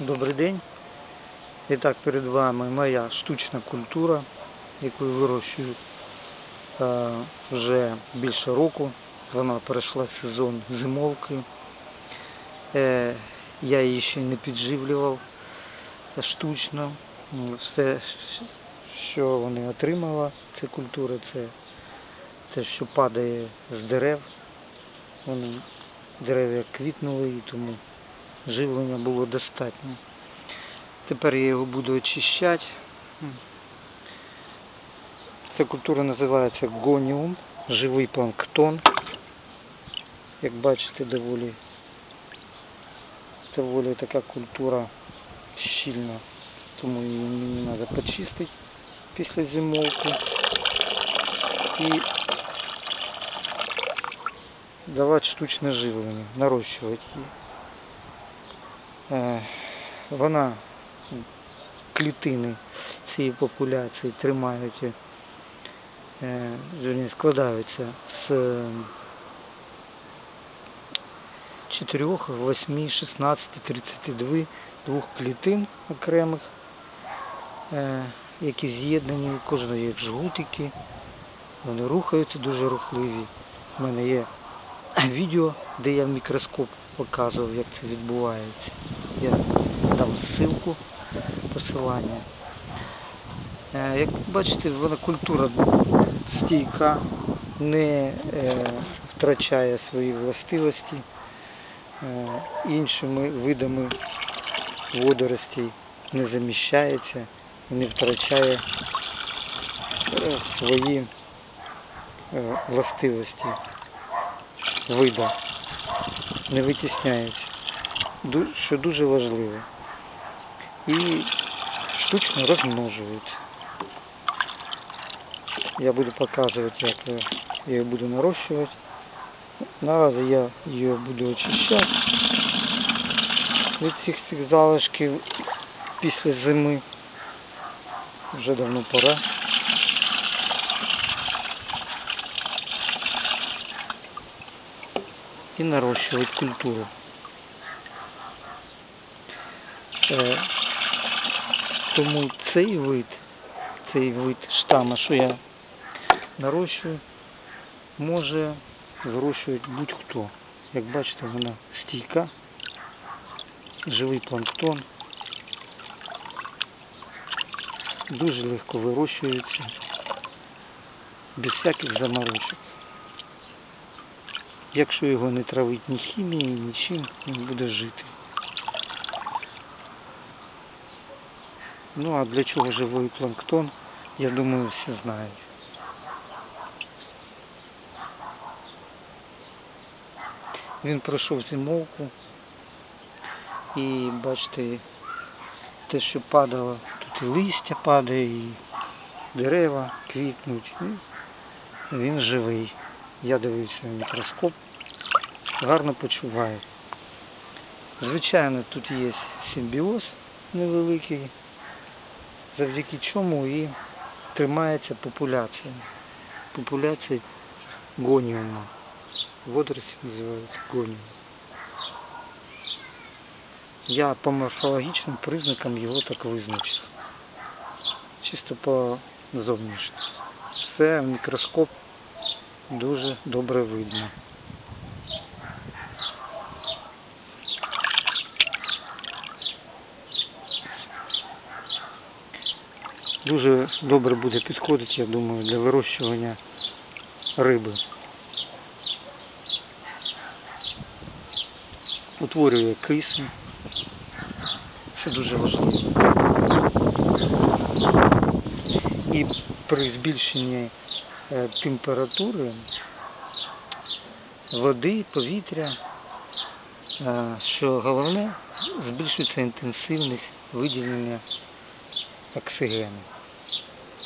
Добрий день. І так перед вами моя штучна культура, яку вирощую е, вже більше року. Вона перейшла сезон зимовки. Е, я її ще не підживлював штучно. Все, що вони отримала, ця культура, це те, що падає з дерев. Вони дерева квітнули і тому живлення було достатньо. Тепер я його буду очищати. Ця культура називається гоніум, живий планктон. Як бачите, доволі, доволі така культура щільна, тому її мені треба почистити після зимовки і давати штучне живлення, нарощувати її. Е, Вона клітини цієї популяції тримають, е, складаються з 4, 8, 16, 32 двох клітин окремих, е, які з'єднані, кожна як жгутики, вони рухаються дуже рухливі. У мене є відео, де я в мікроскоп показував, як це відбувається. Я дам ссылку, посилання. Е, Як бачите, вона культура стійка, не е, втрачає свої властивості е, іншими видами водоростей, не заміщається і не втрачає свої властивості вида, не витісняється, Ду- що дуже важливо. І штучно розмножується. Я буду показувати, як я її буду нарощувати. Наразі я її буду очищати від цих цих залишків після зими. Вже давно пора. І нарощувати культуру. Тому цей вид, цей вид штама, що я нарощую, може вирощувати будь-хто. Як бачите, вона стійка, живий планктон, дуже легко вирощується, без всяких заморочок. Якщо його не травить ні хімією, нічим, він буде жити. Ну а для чого живий планктон, я думаю, всі знають. Він пройшов зимовку і бачите, те, що падало, тут і листя падає, і дерева квітнуть. Він живий. Я дивився в мікроскоп, гарно почуваю. Звичайно, тут є симбіоз невеликий, завдяки чому і тримається популяція. Популяція гоніума. Водорості називаються гоніум. Я по морфологічним признакам його так визначив. Чисто по зовнішності. Все в мікроскоп дуже добре видно. Дуже добре буде підходити, я думаю, для вирощування риби. Утворює кисень. Це дуже важливо. І при збільшенні е, температури води, повітря, е, що головне, збільшується інтенсивність виділення оксигену.